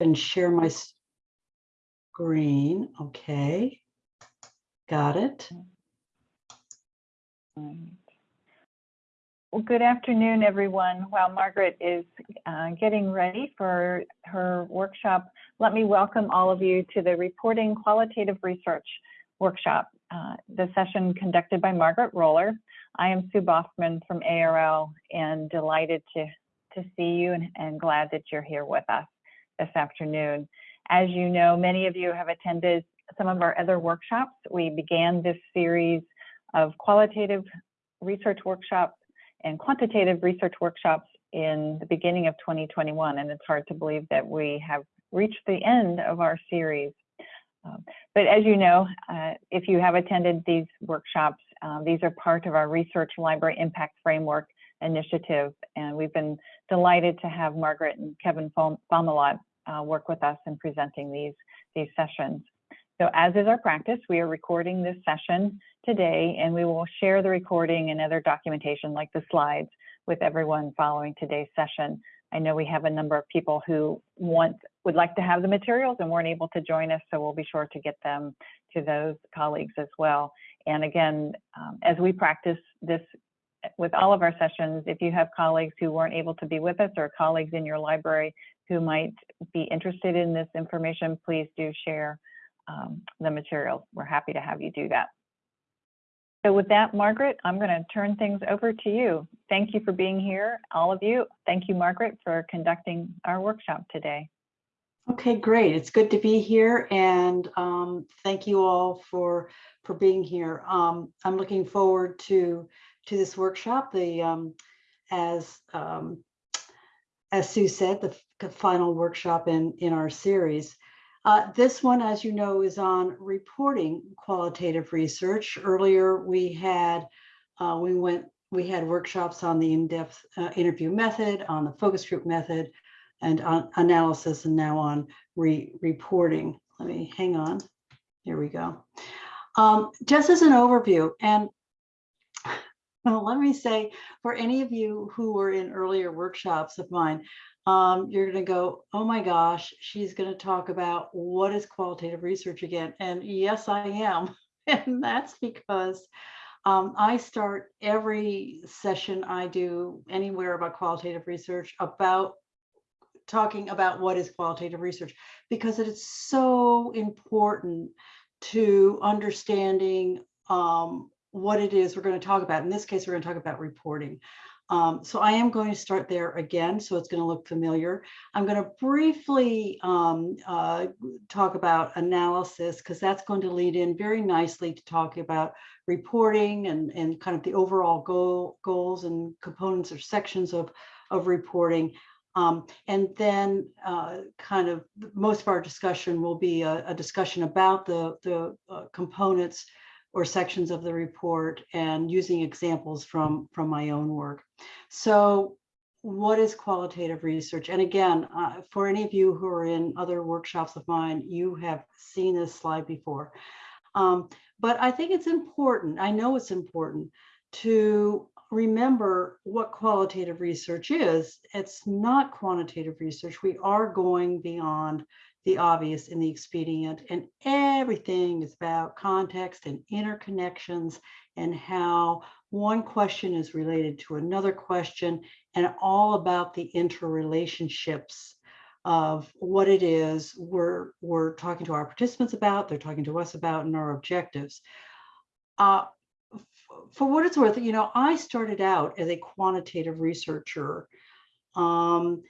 and share my screen. Okay. Got it. Well, good afternoon, everyone. While Margaret is uh, getting ready for her workshop, let me welcome all of you to the Reporting Qualitative Research Workshop, uh, the session conducted by Margaret Roller. I am Sue Baughman from ARL and delighted to, to see you and, and glad that you're here with us this afternoon. As you know, many of you have attended some of our other workshops. We began this series of qualitative research workshops and quantitative research workshops in the beginning of 2021, and it's hard to believe that we have reached the end of our series. Um, but as you know, uh, if you have attended these workshops, uh, these are part of our Research Library Impact Framework initiative, and we've been delighted to have Margaret and Kevin Fomalont uh, work with us in presenting these, these sessions. So as is our practice, we are recording this session today and we will share the recording and other documentation like the slides with everyone following today's session. I know we have a number of people who want would like to have the materials and weren't able to join us, so we'll be sure to get them to those colleagues as well. And again, um, as we practice this with all of our sessions, if you have colleagues who weren't able to be with us or colleagues in your library who might be interested in this information, please do share um, the materials. We're happy to have you do that. So with that, Margaret, I'm going to turn things over to you. Thank you for being here, all of you. Thank you, Margaret, for conducting our workshop today. Okay, great. It's good to be here and um, thank you all for for being here. Um, I'm looking forward to to this workshop. The um, as um, as Sue said, the final workshop in in our series. Uh, this one, as you know, is on reporting qualitative research. Earlier, we had uh, we went we had workshops on the in-depth uh, interview method, on the focus group method, and on analysis, and now on re reporting. Let me hang on. Here we go. Um, just as an overview, and well, let me say for any of you who were in earlier workshops of mine, um, you're going to go, oh my gosh, she's going to talk about what is qualitative research again. And yes, I am. and that's because um, I start every session I do anywhere about qualitative research about talking about what is qualitative research because it is so important to understanding um, what it is we're going to talk about. In this case, we're going to talk about reporting. Um, so I am going to start there again, so it's going to look familiar. I'm going to briefly um, uh, talk about analysis because that's going to lead in very nicely to talking about reporting and, and kind of the overall goal, goals and components or sections of, of reporting. Um, and then uh, kind of most of our discussion will be a, a discussion about the, the uh, components or sections of the report and using examples from, from my own work. So what is qualitative research? And again, uh, for any of you who are in other workshops of mine, you have seen this slide before. Um, but I think it's important, I know it's important to remember what qualitative research is. It's not quantitative research. We are going beyond the obvious and the expedient. And everything is about context and interconnections and how one question is related to another question and all about the interrelationships of what it is we're, we're talking to our participants about, they're talking to us about, and our objectives. Uh, for what it's worth, you know, I started out as a quantitative researcher, um,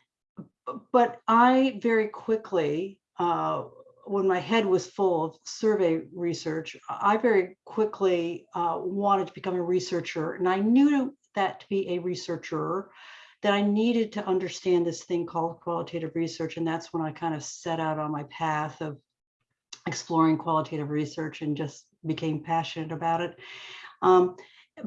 but I very quickly uh, when my head was full of survey research, I very quickly uh, wanted to become a researcher. And I knew that to be a researcher, that I needed to understand this thing called qualitative research. And that's when I kind of set out on my path of exploring qualitative research and just became passionate about it. Um,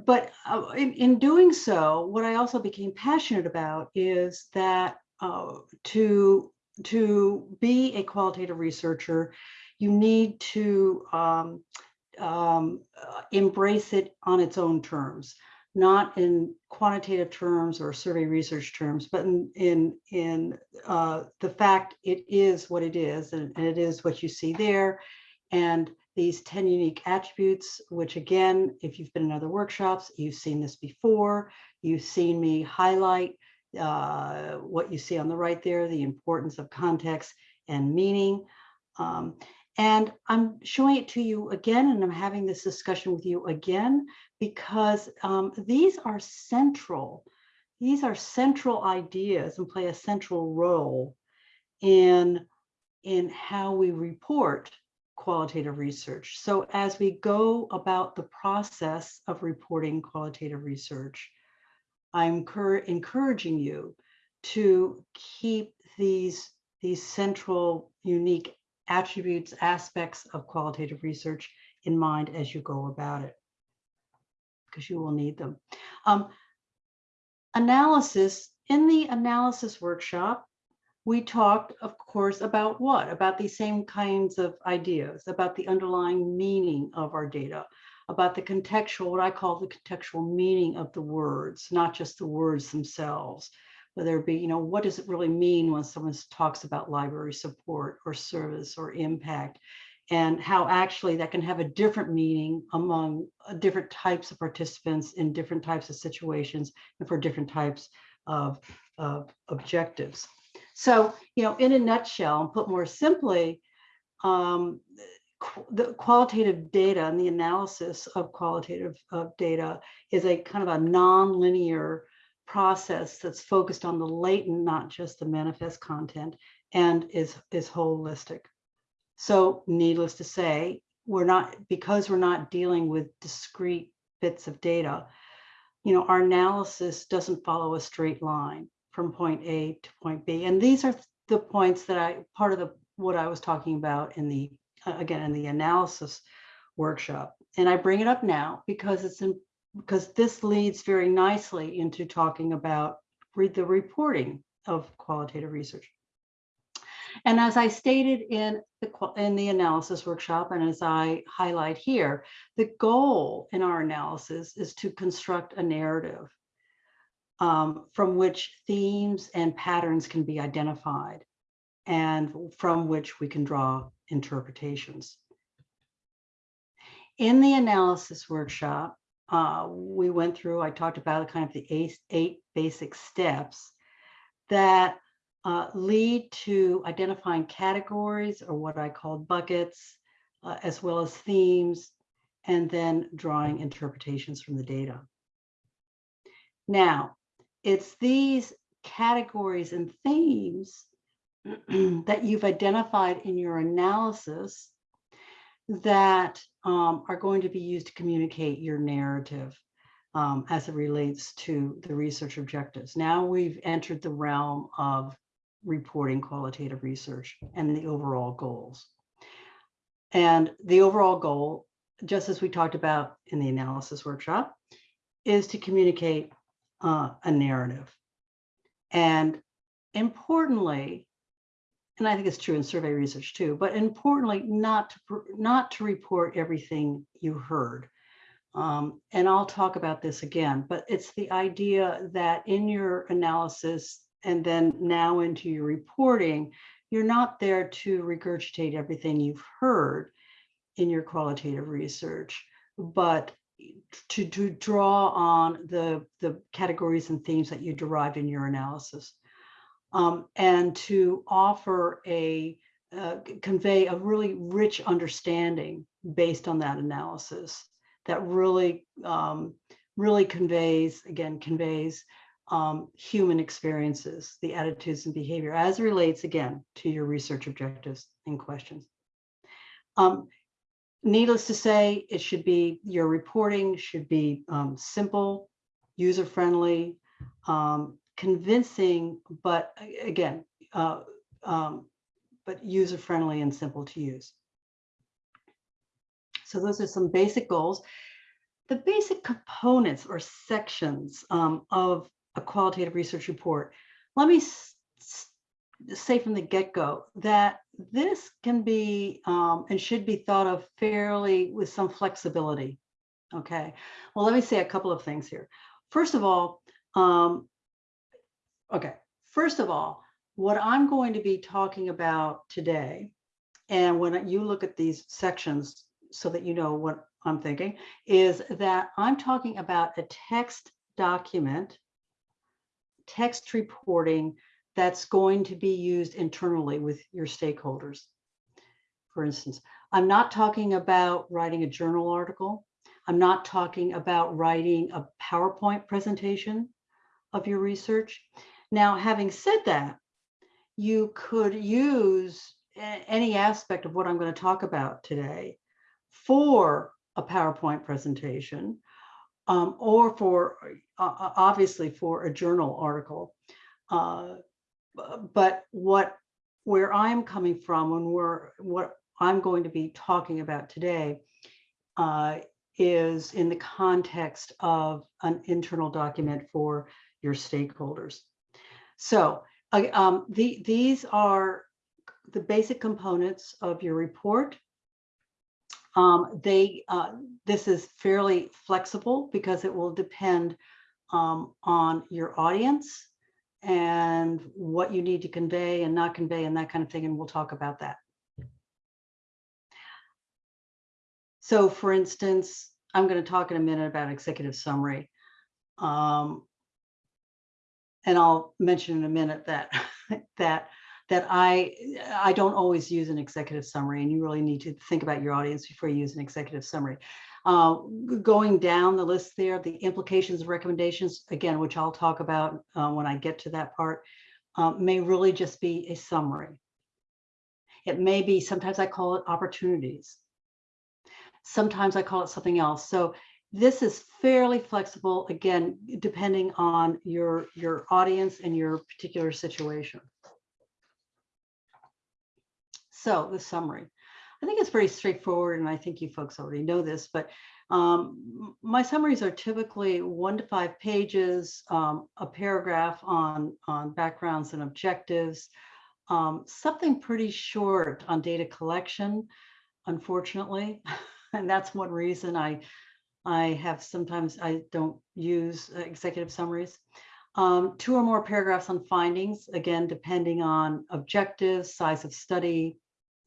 but uh, in, in doing so, what I also became passionate about is that uh, to to be a qualitative researcher, you need to um, um, uh, embrace it on its own terms, not in quantitative terms or survey research terms, but in in in uh, the fact it is what it is, and, and it is what you see there, and these 10 unique attributes, which again, if you've been in other workshops, you've seen this before, you've seen me highlight uh, what you see on the right there, the importance of context and meaning. Um, and I'm showing it to you again, and I'm having this discussion with you again, because um, these are central. These are central ideas and play a central role in, in how we report qualitative research. So as we go about the process of reporting qualitative research, I'm encouraging you to keep these, these central unique attributes, aspects of qualitative research in mind as you go about it, because you will need them. Um, analysis, in the analysis workshop, we talked, of course, about what? About these same kinds of ideas, about the underlying meaning of our data, about the contextual, what I call the contextual meaning of the words, not just the words themselves, whether it be, you know, what does it really mean when someone talks about library support or service or impact, and how actually that can have a different meaning among uh, different types of participants in different types of situations and for different types of, of objectives. So, you know, in a nutshell, and put more simply, um, the qualitative data and the analysis of qualitative of data is a kind of a non-linear process that's focused on the latent, not just the manifest content, and is, is holistic. So needless to say, we're not, because we're not dealing with discrete bits of data, you know, our analysis doesn't follow a straight line from point A to point B. And these are the points that I, part of the what I was talking about in the again, in the analysis workshop. And I bring it up now because it's in, because this leads very nicely into talking about read the reporting of qualitative research. And as I stated in the, in the analysis workshop, and as I highlight here, the goal in our analysis is to construct a narrative um, from which themes and patterns can be identified and from which we can draw interpretations. In the analysis workshop, uh, we went through, I talked about kind of the eight, eight basic steps that uh, lead to identifying categories or what I called buckets, uh, as well as themes, and then drawing interpretations from the data. Now, it's these categories and themes that you've identified in your analysis that um, are going to be used to communicate your narrative um, as it relates to the research objectives. Now we've entered the realm of reporting qualitative research and the overall goals. And the overall goal, just as we talked about in the analysis workshop, is to communicate uh, a narrative. And importantly, and I think it's true in survey research too, but importantly, not to, not to report everything you heard. Um, and I'll talk about this again, but it's the idea that in your analysis and then now into your reporting, you're not there to regurgitate everything you've heard in your qualitative research, but to, to draw on the, the categories and themes that you derived in your analysis um, and to offer a uh, convey a really rich understanding based on that analysis that really um, really conveys again conveys um, human experiences the attitudes and behavior as relates again to your research objectives and questions. Um, needless to say it should be your reporting should be um, simple user friendly um, convincing, but again, uh, um, but user friendly and simple to use. So those are some basic goals. The basic components or sections um, of a qualitative research report. Let me say from the get-go that this can be um, and should be thought of fairly with some flexibility. Okay, well, let me say a couple of things here. first of all, um, okay, first of all, what I'm going to be talking about today, and when you look at these sections so that you know what I'm thinking, is that I'm talking about a text document, text reporting that's going to be used internally with your stakeholders. For instance, I'm not talking about writing a journal article. I'm not talking about writing a PowerPoint presentation of your research. Now, having said that, you could use any aspect of what I'm going to talk about today for a PowerPoint presentation um, or for uh, obviously for a journal article. Uh, but what where I'm coming from and where what I'm going to be talking about today uh, is in the context of an internal document for your stakeholders. So um, the, these are the basic components of your report. Um, they, uh, this is fairly flexible because it will depend um, on your audience and what you need to convey and not convey and that kind of thing. And we'll talk about that. So for instance, I'm going to talk in a minute about executive summary. Um, and I'll mention in a minute that that that I I don't always use an executive summary, and you really need to think about your audience before you use an executive summary. Uh, going down the list there, the implications of recommendations, again, which I'll talk about uh, when I get to that part, uh, may really just be a summary. It may be, sometimes I call it opportunities. Sometimes I call it something else. So this is fairly flexible, again, depending on your, your audience and your particular situation. So the summary. I think it's very straightforward, and I think you folks already know this, but um, my summaries are typically one to five pages, um, a paragraph on, on backgrounds and objectives, um, something pretty short on data collection, unfortunately. and that's one reason I I have sometimes I don't use uh, executive summaries. Um, two or more paragraphs on findings, again, depending on objectives, size of study,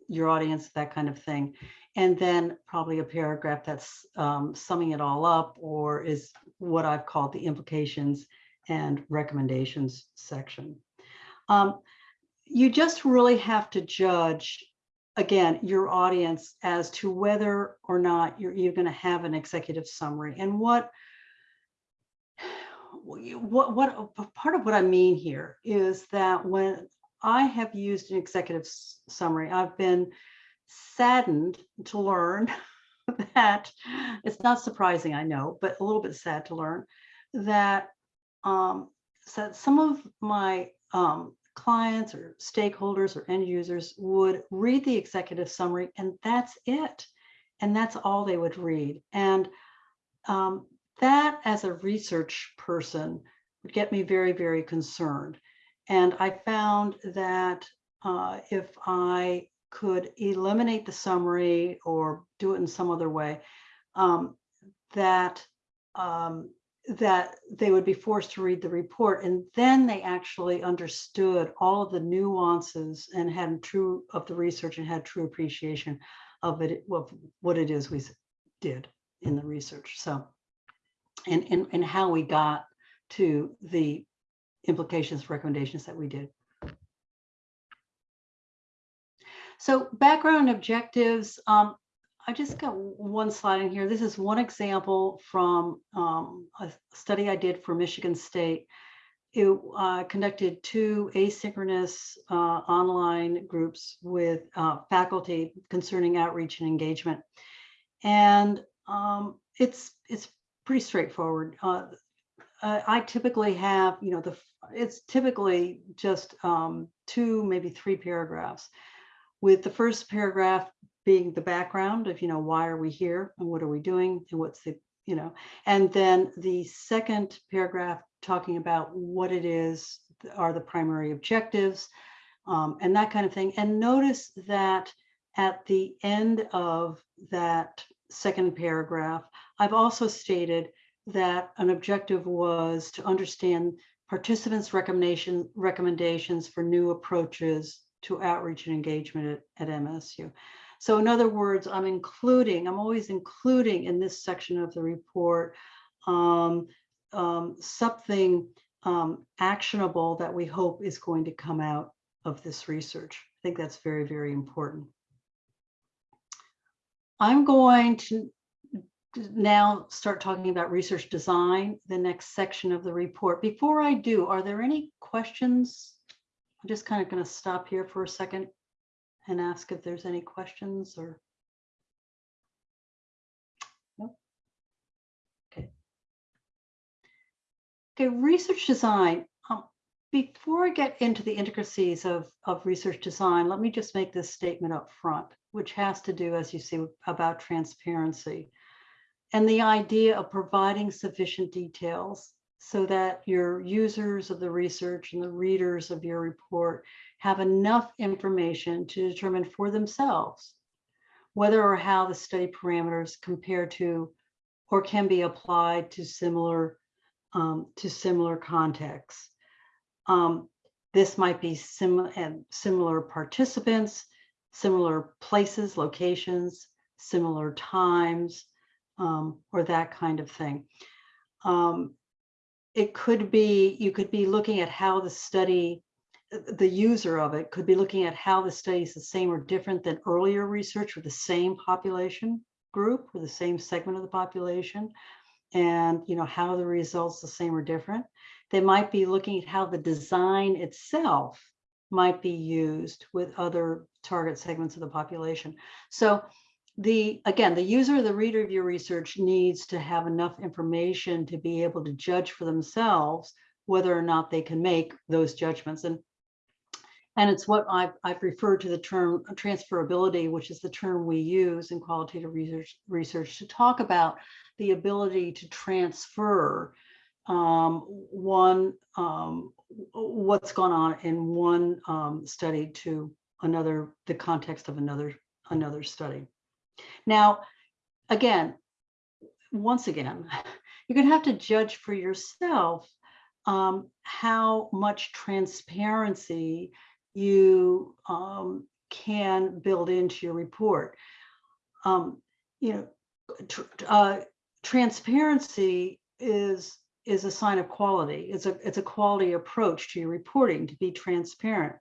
your audience, that kind of thing. And then probably a paragraph that's um, summing it all up or is what I've called the implications and recommendations section. Um, you just really have to judge again, your audience as to whether or not you're, you're going to have an executive summary. And what what what part of what I mean here is that when I have used an executive summary, I've been saddened to learn that it's not surprising, I know, but a little bit sad to learn that um, so some of my um, clients or stakeholders or end users would read the executive summary and that's it. And that's all they would read. And um, that as a research person would get me very, very concerned. And I found that uh, if I could eliminate the summary or do it in some other way, um, that um, that they would be forced to read the report. And then they actually understood all of the nuances and had true of the research and had true appreciation of it of what it is we did in the research. So and and, and how we got to the implications recommendations that we did. So background objectives um, I just got one slide in here. This is one example from um, a study I did for Michigan State. It uh, conducted two asynchronous uh, online groups with uh, faculty concerning outreach and engagement. And um, it's it's pretty straightforward. Uh, I typically have, you know, the it's typically just um, two, maybe three paragraphs with the first paragraph being the background of, you know, why are we here and what are we doing and what's the, you know, and then the second paragraph talking about what it is are the primary objectives um, and that kind of thing. And notice that at the end of that second paragraph, I've also stated that an objective was to understand participants' recommendation, recommendations for new approaches to outreach and engagement at, at MSU. So in other words, I'm including, I'm always including in this section of the report um, um, something um, actionable that we hope is going to come out of this research. I think that's very, very important. I'm going to now start talking about research design, the next section of the report. Before I do, are there any questions? I'm just kind of going to stop here for a second and ask if there's any questions or. Okay. Okay, research design. Um, before I get into the intricacies of, of research design, let me just make this statement up front, which has to do, as you see, about transparency and the idea of providing sufficient details so that your users of the research and the readers of your report have enough information to determine for themselves whether or how the study parameters compare to or can be applied to similar um, to similar contexts. Um, this might be sim and similar participants, similar places, locations, similar times, um, or that kind of thing. Um, it could be, you could be looking at how the study, the user of it could be looking at how the study is the same or different than earlier research with the same population group or the same segment of the population and you know how the results the same or different. They might be looking at how the design itself might be used with other target segments of the population. So the again, the user, the reader of your research needs to have enough information to be able to judge for themselves whether or not they can make those judgments. And and it's what I've, I've referred to the term transferability, which is the term we use in qualitative research, research to talk about the ability to transfer um, one, um, what's gone on in one um, study to another, the context of another, another study. Now, again, once again, you're going to have to judge for yourself um, how much transparency you um, can build into your report. Um, you know, tr uh, transparency is is a sign of quality. It's a it's a quality approach to your reporting to be transparent.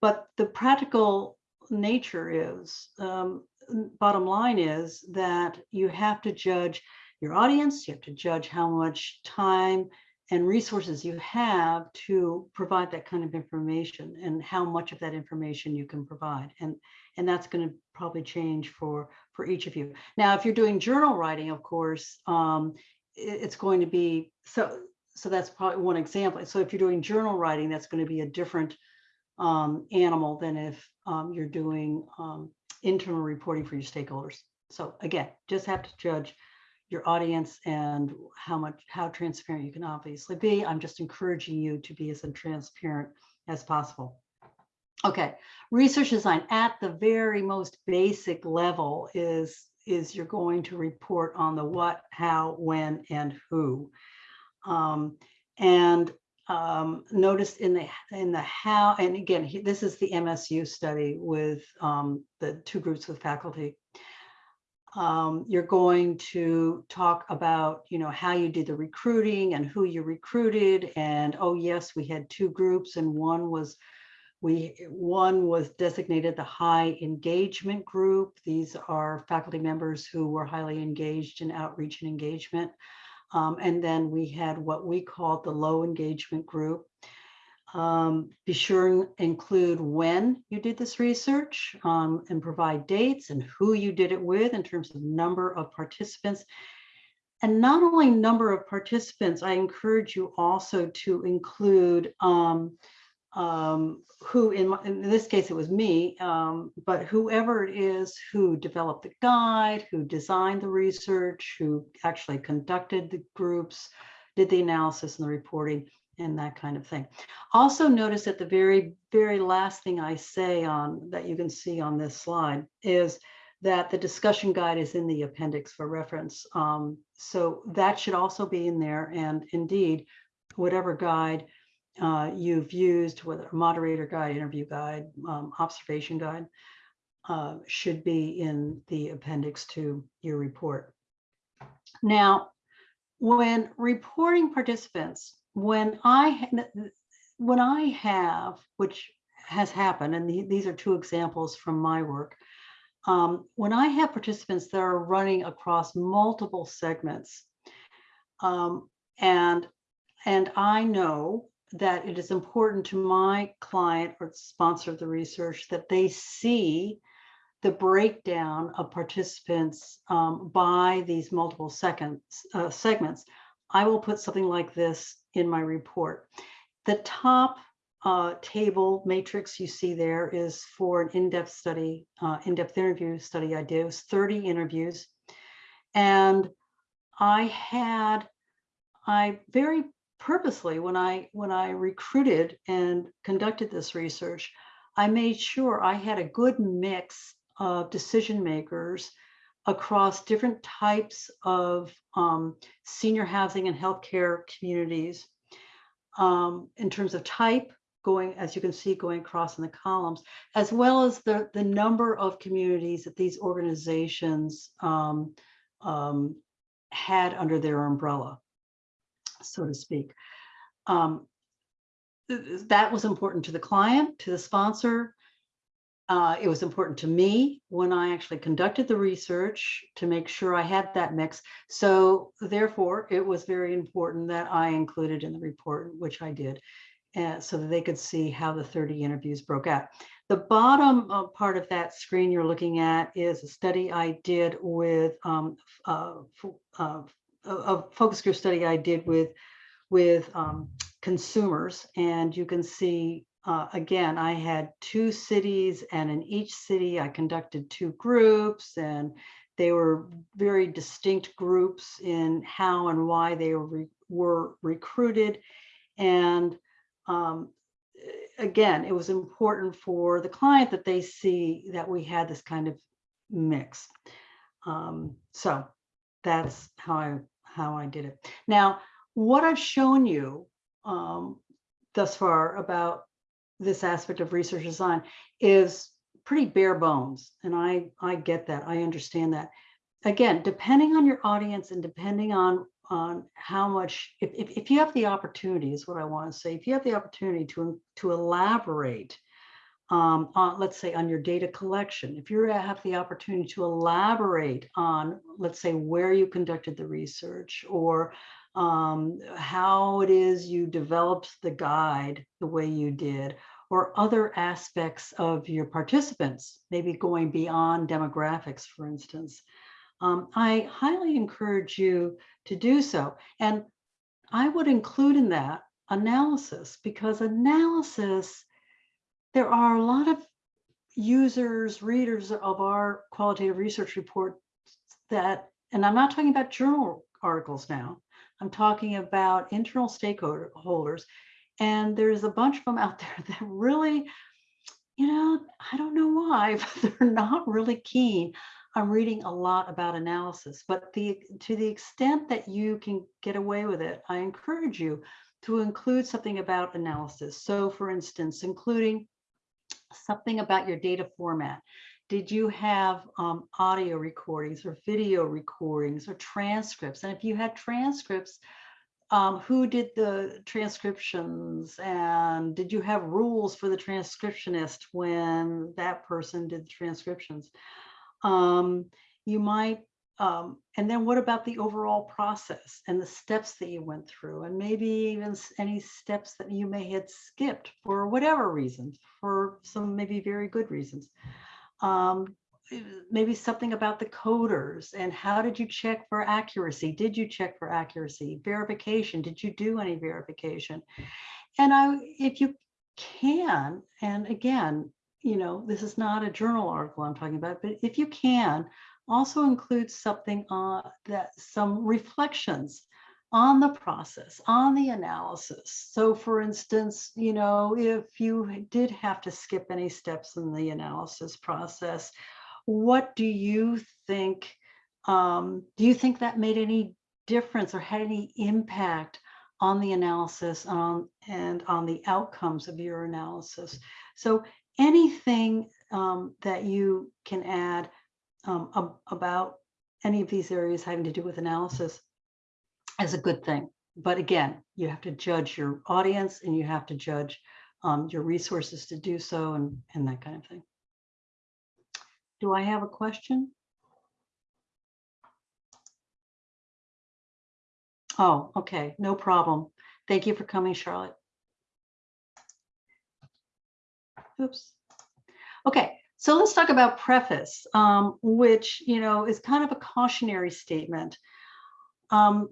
But the practical nature is um, bottom line is that you have to judge your audience, you have to judge how much time and resources you have to provide that kind of information and how much of that information you can provide. And, and that's going to probably change for, for each of you. Now, if you're doing journal writing, of course, um, it, it's going to be, so, so that's probably one example. So if you're doing journal writing, that's going to be a different um, animal than if um, you're doing um, internal reporting for your stakeholders. So again, just have to judge your audience and how much, how transparent you can obviously be. I'm just encouraging you to be as transparent as possible. Okay, research design at the very most basic level is, is you're going to report on the what, how, when, and who. Um, and um, noticed in the in the how, and again, this is the MSU study with um, the two groups with faculty. Um, you're going to talk about, you know, how you did the recruiting and who you recruited. And oh, yes, we had two groups and one was we one was designated the high engagement group. These are faculty members who were highly engaged in outreach and engagement. Um, and then we had what we called the low engagement group. Um, be sure and include when you did this research um, and provide dates and who you did it with in terms of number of participants. And not only number of participants, I encourage you also to include um, um, who in, my, in this case it was me, um, but whoever it is who developed the guide, who designed the research, who actually conducted the groups, did the analysis and the reporting and that kind of thing. Also notice that the very, very last thing I say on that you can see on this slide is that the discussion guide is in the appendix for reference. Um, so that should also be in there. And indeed, whatever guide uh, you've used, whether moderator guide, interview guide, um, observation guide, uh, should be in the appendix to your report. Now, when reporting participants, when I when I have, which has happened, and the, these are two examples from my work, um, when I have participants that are running across multiple segments, um, and and I know that it is important to my client or sponsor of the research that they see the breakdown of participants um, by these multiple seconds, uh, segments, I will put something like this in my report. The top uh, table matrix you see there is for an in-depth study, uh, in-depth interview study I did. It was 30 interviews. And I had, I very purposely, when I, when I recruited and conducted this research, I made sure I had a good mix of decision makers across different types of um, senior housing and healthcare communities um, in terms of type, going, as you can see, going across in the columns, as well as the, the number of communities that these organizations um, um had under their umbrella, so to speak. Um, that was important to the client, to the sponsor, uh, it was important to me when I actually conducted the research to make sure I had that mix. So therefore, it was very important that I included in the report, which I did, uh, so that they could see how the 30 interviews broke out. The bottom uh, part of that screen you're looking at is a study I did with um, uh, uh, a focus group study I did with with um, consumers, and you can see uh, again, I had two cities and in each city I conducted two groups and they were very distinct groups in how and why they were, re were recruited. And um, again, it was important for the client that they see that we had this kind of mix. Um, so that's how I how I did it. Now, what I've shown you um, thus far about this aspect of research design is pretty bare bones. And I, I get that, I understand that. Again, depending on your audience and depending on, on how much, if, if, if you have the opportunity is what I wanna say, if you have the opportunity to, to elaborate um, on, let's say on your data collection, if you have the opportunity to elaborate on, let's say where you conducted the research or um, how it is you developed the guide the way you did, or other aspects of your participants, maybe going beyond demographics, for instance. Um, I highly encourage you to do so. And I would include in that analysis because analysis, there are a lot of users, readers of our qualitative research report that, and I'm not talking about journal articles now, I'm talking about internal stakeholders. And there's a bunch of them out there that really, you know, I don't know why, but they're not really keen I'm reading a lot about analysis. But the to the extent that you can get away with it, I encourage you to include something about analysis. So for instance, including something about your data format. Did you have um, audio recordings or video recordings or transcripts? And if you had transcripts, um, who did the transcriptions and did you have rules for the transcriptionist when that person did the transcriptions? Um, you might, um, and then what about the overall process and the steps that you went through and maybe even any steps that you may have skipped for whatever reasons, for some maybe very good reasons um, maybe something about the coders and how did you check for accuracy? Did you check for accuracy? Verification, did you do any verification? And I, if you can, and again, you know, this is not a journal article I'm talking about, but if you can, also include something uh, that some reflections on the process, on the analysis. So for instance, you know, if you did have to skip any steps in the analysis process, what do you think, um, do you think that made any difference or had any impact on the analysis um, and on the outcomes of your analysis? So anything um, that you can add um, ab- about any of these areas having to do with analysis is a good thing. But again, you have to judge your audience and you have to judge um, your resources to do so and, and that kind of thing. Do I have a question? Oh, okay, no problem. Thank you for coming, Charlotte. Oops. Okay, so let's talk about preface, um, which, you know, is kind of a cautionary statement. Um,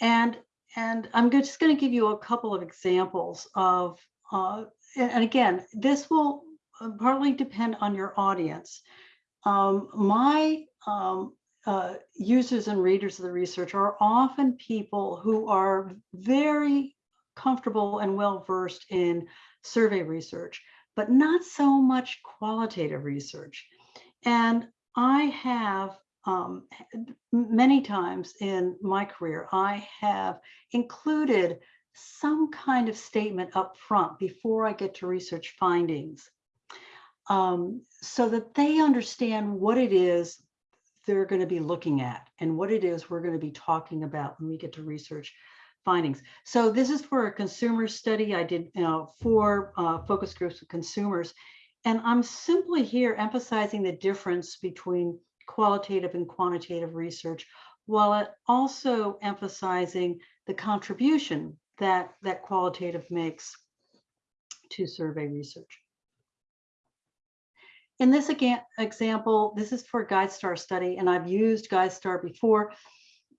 and and I'm just going to give you a couple of examples of, uh, and again, this will uh, partly depend on your audience. Um, my um, uh, users and readers of the research are often people who are very comfortable and well versed in survey research, but not so much qualitative research. And I have um, many times in my career, I have included some kind of statement up front before I get to research findings um, so that they understand what it is they're going to be looking at and what it is we're going to be talking about when we get to research findings. So this is for a consumer study. I did you know, four uh, focus groups of consumers. And I'm simply here emphasizing the difference between qualitative and quantitative research, while also emphasizing the contribution that that qualitative makes to survey research. In this again example, this is for GuideStar study, and I've used GuideStar before.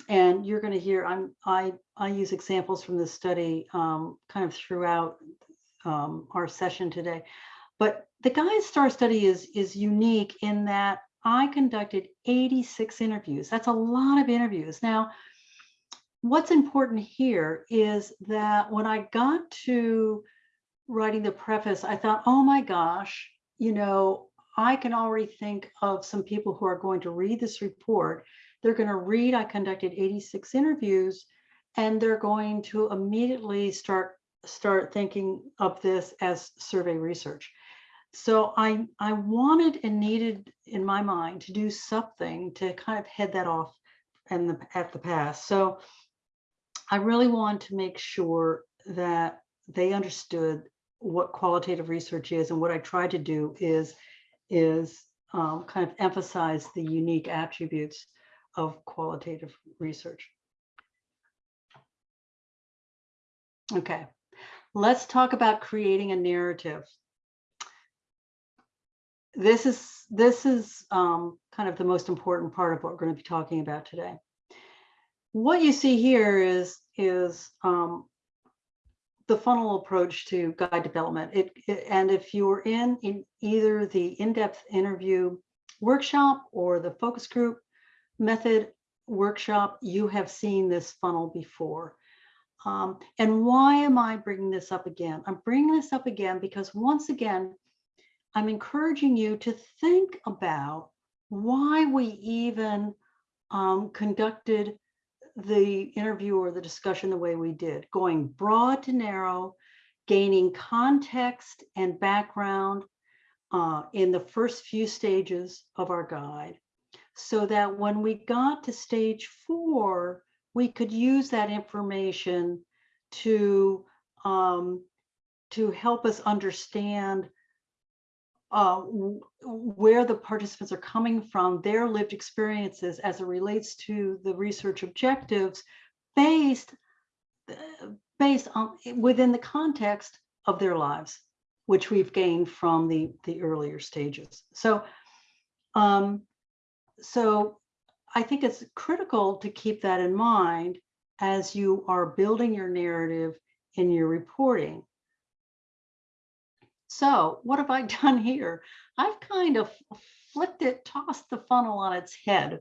And you're going to hear I'm I I use examples from this study um, kind of throughout um, our session today. But the GuideStar study is is unique in that I conducted 86 interviews. That's a lot of interviews. Now, what's important here is that when I got to writing the preface, I thought, oh my gosh, you know, I can already think of some people who are going to read this report. They're going to read, I conducted 86 interviews, and they're going to immediately start start thinking of this as survey research. So I, I wanted and needed in my mind to do something to kind of head that off and the, at the pass. So I really want to make sure that they understood what qualitative research is and what I tried to do is is um, kind of emphasize the unique attributes of qualitative research. Okay, let's talk about creating a narrative. This is this is um, kind of the most important part of what we're going to be talking about today. What you see here is is um, the funnel approach to guide development. It, it, and if you're in in either the in-depth interview workshop or the focus group method workshop, you have seen this funnel before. Um, and why am I bringing this up again? I'm bringing this up again because once again, I'm encouraging you to think about why we even um, conducted the interview or the discussion the way we did, going broad to narrow, gaining context and background uh, in the first few stages of our guide, so that when we got to stage four, we could use that information to um, to help us understand uh, where the participants are coming from, their lived experiences as it relates to the research objectives based, uh, based on within the context of their lives, which we've gained from the, the earlier stages. So, um, so I think it's critical to keep that in mind as you are building your narrative in your reporting. So what have I done here? I've kind of flipped it, tossed the funnel on its head.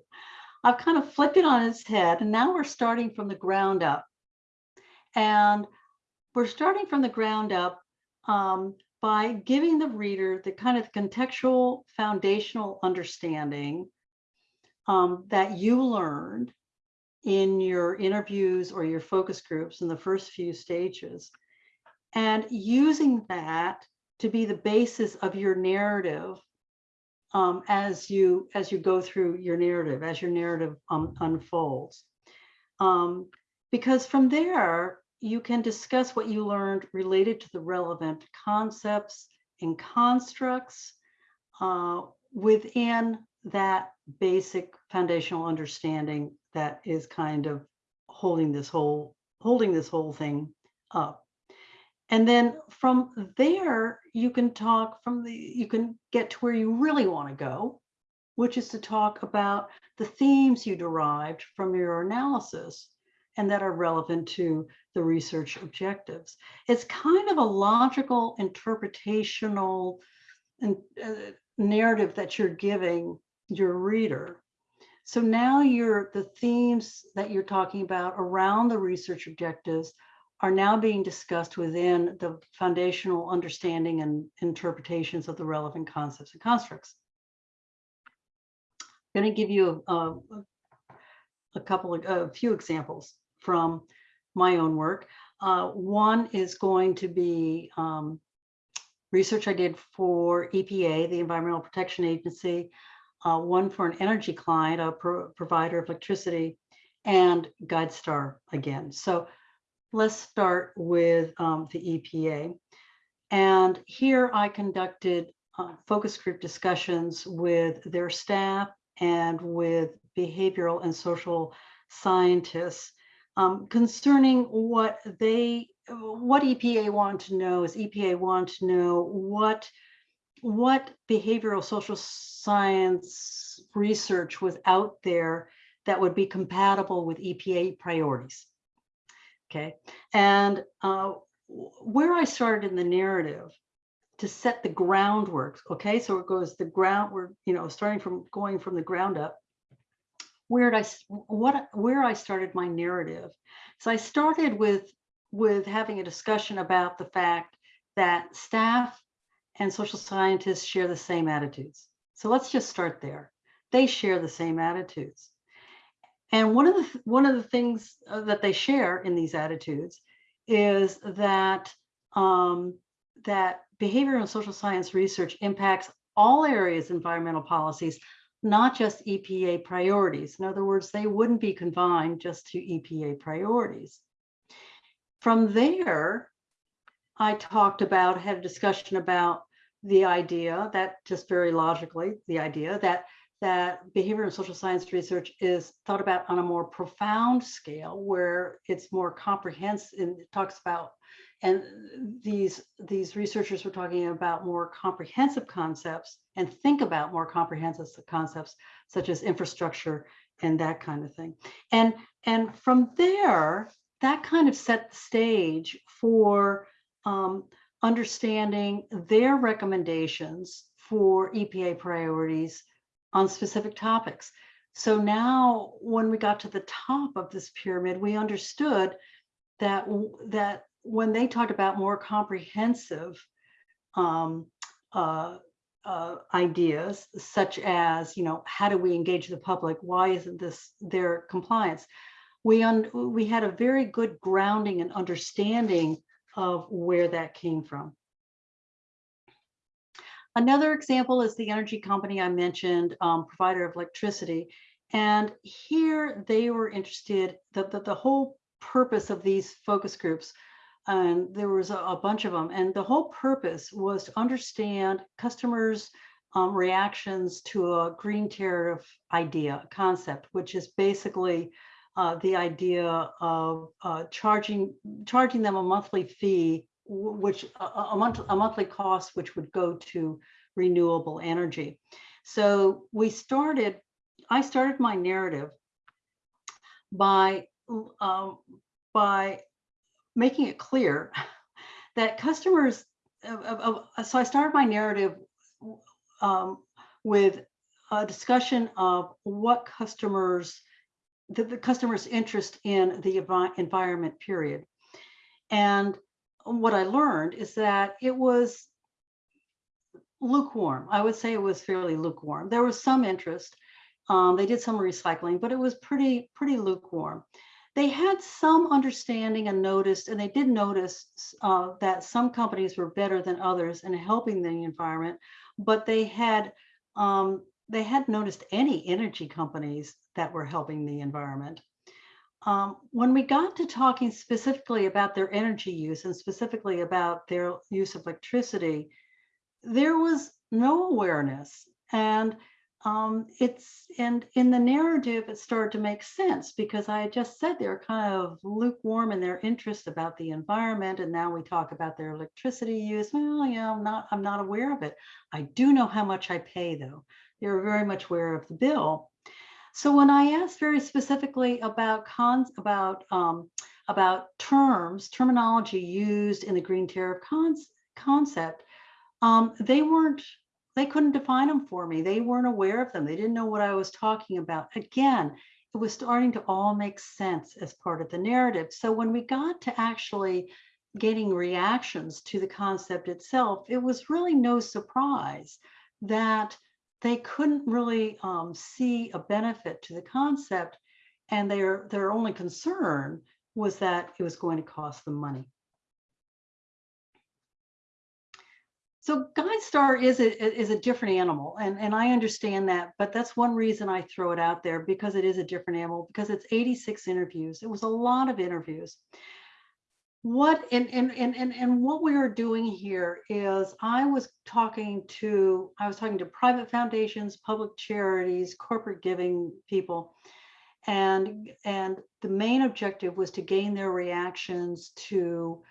I've kind of flipped it on its head and now we're starting from the ground up. And we're starting from the ground up um, by giving the reader the kind of contextual foundational understanding um, that you learned in your interviews or your focus groups in the first few stages and using that to be the basis of your narrative um, as you as you go through your narrative, as your narrative um, unfolds. Um, because from there, you can discuss what you learned related to the relevant concepts and constructs uh, within that basic foundational understanding that is kind of holding this whole holding this whole thing up. And then from there, you can talk from the, you can get to where you really want to go, which is to talk about the themes you derived from your analysis and that are relevant to the research objectives. It's kind of a logical interpretational uh, narrative that you're giving your reader. So now you're the themes that you're talking about around the research objectives are now being discussed within the foundational understanding and interpretations of the relevant concepts and constructs. I'm going to give you a, a, a couple of a few examples from my own work. Uh, one is going to be um, research I did for EPA, the Environmental Protection Agency, uh, one for an energy client, a pro provider of electricity, and GuideStar again. So let's start with um, the EPA. And here I conducted uh, focus group discussions with their staff and with behavioral and social scientists um, concerning what they, what EPA wanted to know is EPA wanted to know what, what behavioral social science research was out there that would be compatible with EPA priorities. Okay, and uh, where I started in the narrative to set the groundwork. Okay, so it goes the ground. We're you know starting from going from the ground up. Where did I what where I started my narrative? So I started with with having a discussion about the fact that staff and social scientists share the same attitudes. So let's just start there. They share the same attitudes. And one of the one of the things uh, that they share in these attitudes is that um, that behavioral and social science research impacts all areas of environmental policies, not just EPA priorities. In other words, they wouldn't be confined just to EPA priorities. From there, I talked about, had a discussion about the idea that just very logically, the idea that that behavior and social science research is thought about on a more profound scale where it's more comprehensive and it talks about and these these researchers were talking about more comprehensive concepts and think about more comprehensive concepts such as infrastructure and that kind of thing. And and from there that kind of set the stage for um, understanding their recommendations for EPA priorities on specific topics. So now when we got to the top of this pyramid, we understood that, that when they talked about more comprehensive um, uh, uh, ideas, such as, you know, how do we engage the public? Why isn't this their compliance? We, we had a very good grounding and understanding of where that came from. Another example is the energy company I mentioned, um, provider of electricity. And here they were interested that the, the, whole purpose of these focus groups, and there was a, a, bunch of them, and the whole purpose was to understand customers' um, reactions to a green tariff idea, concept, which is basically uh, the idea of uh, charging charging them a monthly fee which a, a, month, a monthly cost which would go to renewable energy. So we started, I started my narrative by, um, by making it clear that customers, uh, uh, so I started my narrative um, with a discussion of what customers, the, the customer's interest in the environment period. And what I learned is that it was lukewarm. I would say it was fairly lukewarm. There was some interest. Um, they did some recycling, but it was pretty, pretty lukewarm. They had some understanding and noticed, and they did notice uh, that some companies were better than others in helping the environment, but they had um, they hadn't noticed any energy companies that were helping the environment. Um, when we got to talking specifically about their energy use and specifically about their use of electricity, there was no awareness. And um, it's and in the narrative, it started to make sense because I had just said they're kind of lukewarm in their interest about the environment, and now we talk about their electricity use. Well, yeah, I'm not I'm not aware of it. I do know how much I pay though. They're very much aware of the bill. So when I asked very specifically about cons about um, about terms, terminology used in the green tariff cons concept, um, they weren't they couldn't define them for me. They weren't aware of them. They didn't know what I was talking about. Again, it was starting to all make sense as part of the narrative. So when we got to actually getting reactions to the concept itself, it was really no surprise that they couldn't really um, see a benefit to the concept and their their only concern was that it was going to cost them money. So GuideStar is a, is a different animal, and, and I understand that, but that's one reason I throw it out there because it is a different animal, because it's 86 interviews. It was a lot of interviews. What and, and, and, and, and what we are doing here is I was talking to, I was talking to private foundations, public charities, corporate giving people, and, and the main objective was to gain their reactions to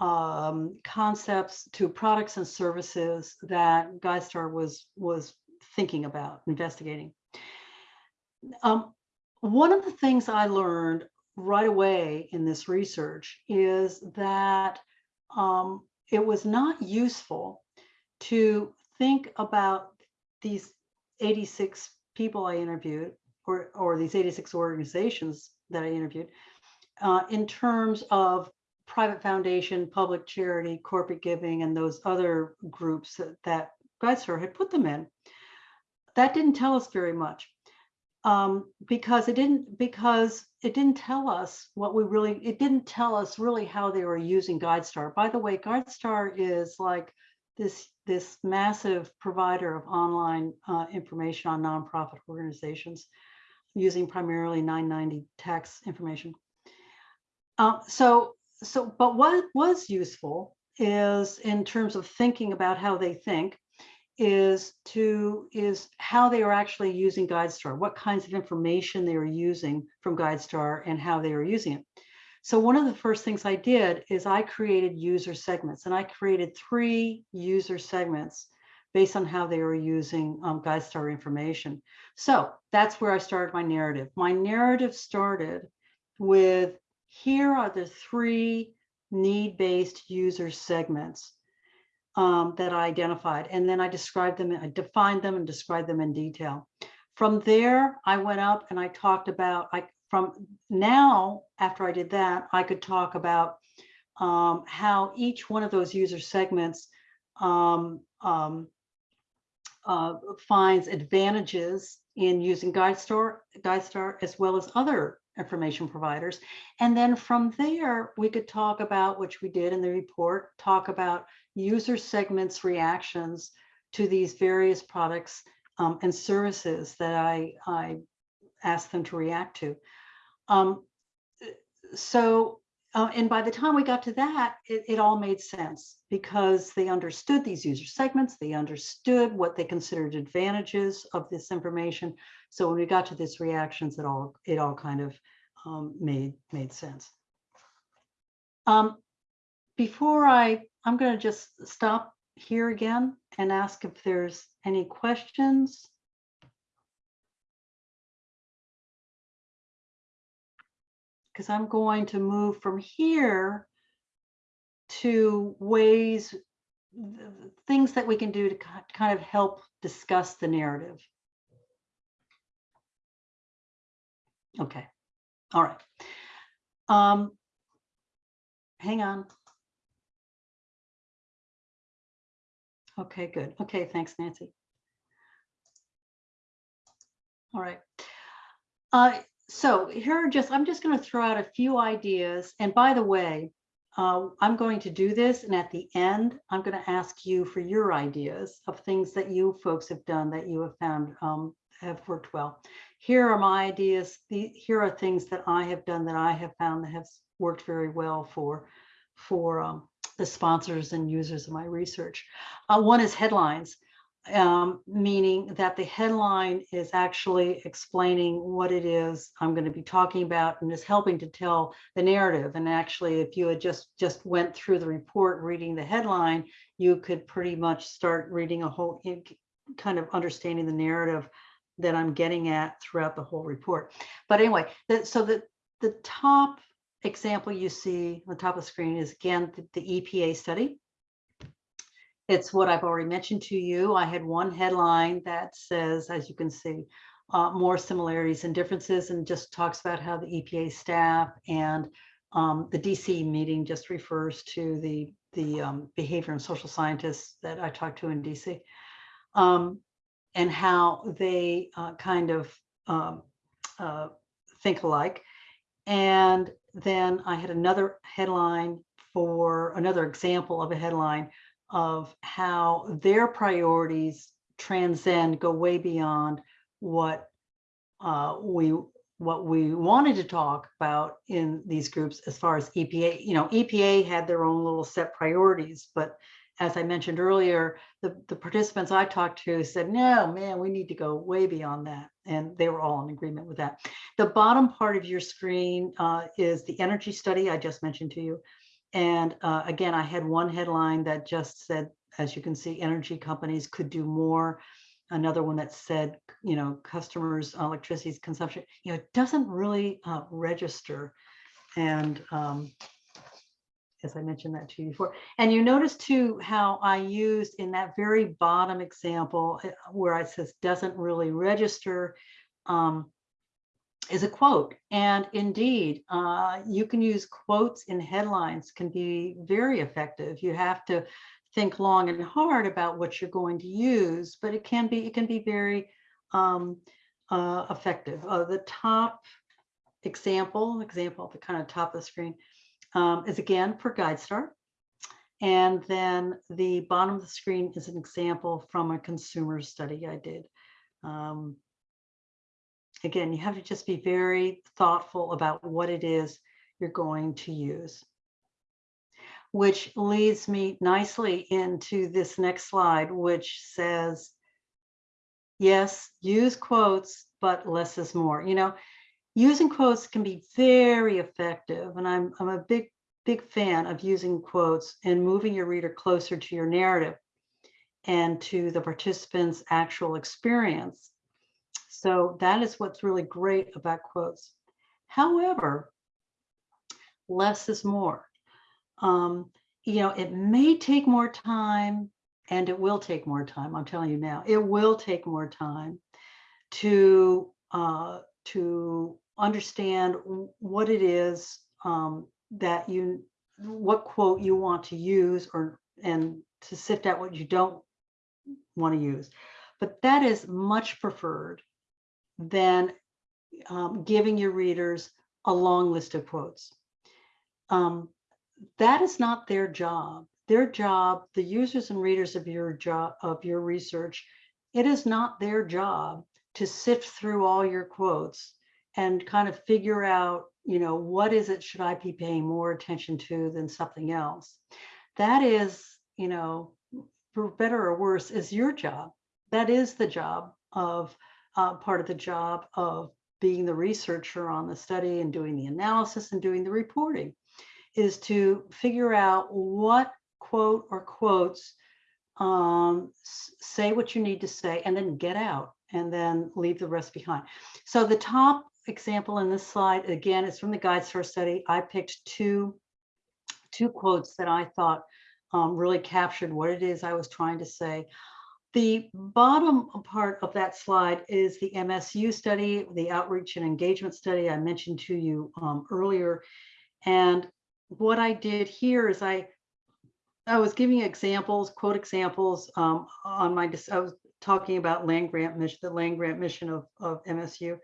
um, concepts to products and services that GuideStar was was thinking about investigating. Um, one of the things I learned right away in this research is that um, it was not useful to think about these 86 people I interviewed or, or these 86 organizations that I interviewed uh, in terms of private foundation, public charity, corporate giving, and those other groups that, that GuideStar had put them in. That didn't tell us very much um, because it didn't because it didn't tell us what we really it didn't tell us really how they were using GuideStar. By the way, GuideStar is like this this massive provider of online uh, information on nonprofit organizations using primarily 990 tax information. Uh, so so, but what was useful is in terms of thinking about how they think is to is how they are actually using GuideStar, what kinds of information they are using from GuideStar and how they are using it. So one of the first things I did is I created user segments and I created three user segments based on how they were using um, GuideStar information. So that's where I started my narrative. My narrative started with here are the three need-based user segments um, that I identified. And then I described them, I defined them and described them in detail. From there, I went up and I talked about, I from now, after I did that, I could talk about um, how each one of those user segments um, um, uh, finds advantages in using GuideStar, GuideStar as well as other information providers. And then from there, we could talk about, which we did in the report, talk about user segments reactions to these various products um, and services that I, I asked them to react to. Um, so, uh, and by the time we got to that, it, it all made sense because they understood these user segments, they understood what they considered advantages of this information. So when we got to this reactions, it all it all kind of um, made made sense. Um, before I, I'm going to just stop here again and ask if there's any questions. Because I'm going to move from here to ways, things that we can do to kind of help discuss the narrative. Okay, all right. Um, hang on. Okay, good. Okay, thanks, Nancy. All right. Uh, so here are just, I'm just going to throw out a few ideas. And by the way, uh, I'm going to do this. And at the end, I'm going to ask you for your ideas of things that you folks have done that you have found um, have worked well. Here are my ideas. The, here are things that I have done that I have found that have worked very well for, for um, the sponsors and users of my research. Uh, one is headlines um, meaning that the headline is actually explaining what it is I'm going to be talking about and is helping to tell the narrative. And actually, if you had just just went through the report reading the headline, you could pretty much start reading a whole kind of understanding the narrative that I'm getting at throughout the whole report. But anyway, that, so the, the top example you see on the top of the screen is again the, the EPA study it's what I've already mentioned to you. I had one headline that says, as you can see, uh, more similarities and differences and just talks about how the EPA staff and um, the DC meeting just refers to the, the um, behavior and social scientists that I talked to in DC um, and how they uh, kind of um, uh, think alike. And then I had another headline for another example of a headline of how their priorities transcend, go way beyond what uh, we what we wanted to talk about in these groups as far as EPA, you know, EPA had their own little set priorities, but as I mentioned earlier, the, the participants I talked to said, no, man, we need to go way beyond that. And they were all in agreement with that. The bottom part of your screen uh, is the energy study I just mentioned to you. And uh, again, I had one headline that just said, as you can see, energy companies could do more. Another one that said, you know, customers' electricity consumption, you know, it doesn't really uh, register. And um, as I mentioned that to you before. And you notice too how I used in that very bottom example eh, where it says doesn't really register. Um, is a quote. And indeed, uh, you can use quotes in headlines can be very effective. You have to think long and hard about what you're going to use, but it can be it can be very um, uh, effective. Uh, the top example, example at the kind of top of the screen, um, is again for GuideStar. And then the bottom of the screen is an example from a consumer study I did. Um, again, you have to just be very thoughtful about what it is you're going to use. Which leads me nicely into this next slide, which says, yes, use quotes, but less is more. You know, using quotes can be very effective. And I'm, I'm a big, big fan of using quotes and moving your reader closer to your narrative and to the participant's actual experience. So that is what's really great about quotes. However, less is more. Um, you know, it may take more time and it will take more time. I'm telling you now, it will take more time to uh, to understand what it is um, that you, what quote you want to use or and to sift out what you don't want to use. But that is much preferred than um, giving your readers a long list of quotes. Um, that is not their job. Their job, the users and readers of your job of your research, it is not their job to sift through all your quotes and kind of figure out, you know, what is it should I be paying more attention to than something else? That is, you know, for better or worse, is your job. That is the job of uh, part of the job of being the researcher on the study and doing the analysis and doing the reporting is to figure out what quote or quotes um, say what you need to say and then get out and then leave the rest behind. So the top example in this slide, again, is from the GuideStar study. I picked two, two quotes that I thought um, really captured what it is I was trying to say. The bottom part of that slide is the MSU study, the outreach and engagement study I mentioned to you um, earlier. And what I did here is I I was giving examples, quote examples um, on my, I was talking about land grant mission, the land grant mission of, of MSU.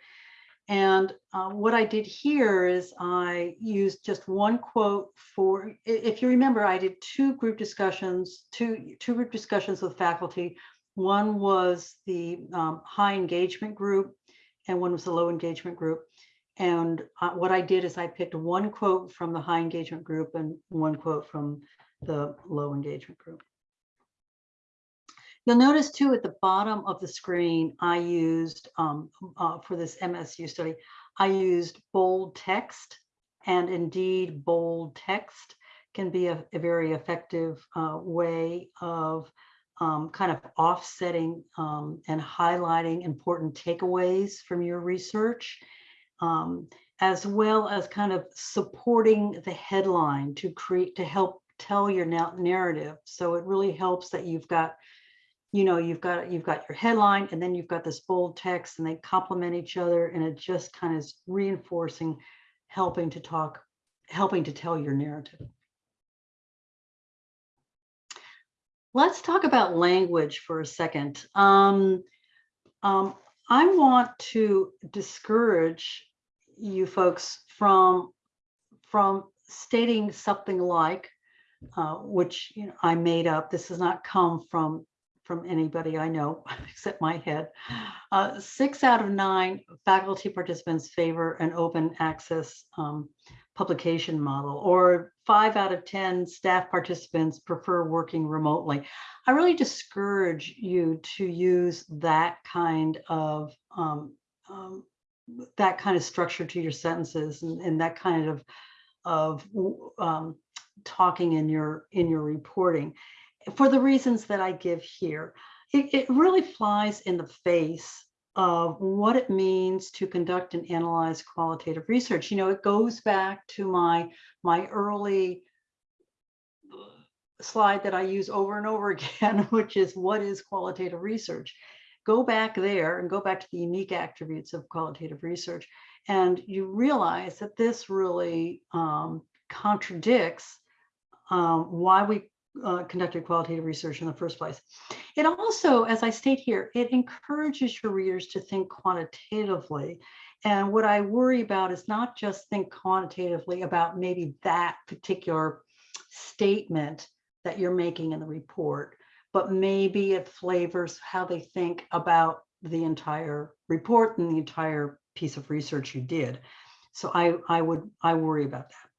And uh, what I did here is I used just one quote for, if you remember, I did two group discussions, two, two group discussions with faculty. One was the um, high engagement group and one was the low engagement group. And uh, what I did is I picked one quote from the high engagement group and one quote from the low engagement group. You'll notice too at the bottom of the screen, I used um, uh, for this MSU study, I used bold text and indeed bold text can be a, a very effective uh, way of um, kind of offsetting um, and highlighting important takeaways from your research, um, as well as kind of supporting the headline to create to help tell your narrative. So it really helps that you've got, you know, you've got you've got your headline and then you've got this bold text and they complement each other and it just kind of is reinforcing, helping to talk, helping to tell your narrative. Let's talk about language for a second. Um, um, I want to discourage you folks from from stating something like, uh, which you know, I made up. This does not come from from anybody I know except my head. Uh, six out of nine faculty participants favor an open access um, publication model, or five out of 10 staff participants prefer working remotely. I really discourage you to use that kind of um, um, that kind of structure to your sentences and, and that kind of of um, talking in your in your reporting for the reasons that I give here. It, it really flies in the face of what it means to conduct and analyze qualitative research. You know, it goes back to my my early slide that I use over and over again, which is what is qualitative research? Go back there and go back to the unique attributes of qualitative research. And you realize that this really um, contradicts um, why we uh, conducted qualitative research in the first place. It also, as I state here, it encourages your readers to think quantitatively. And what I worry about is not just think quantitatively about maybe that particular statement that you're making in the report, but maybe it flavors how they think about the entire report and the entire piece of research you did. So I, I would, I worry about that.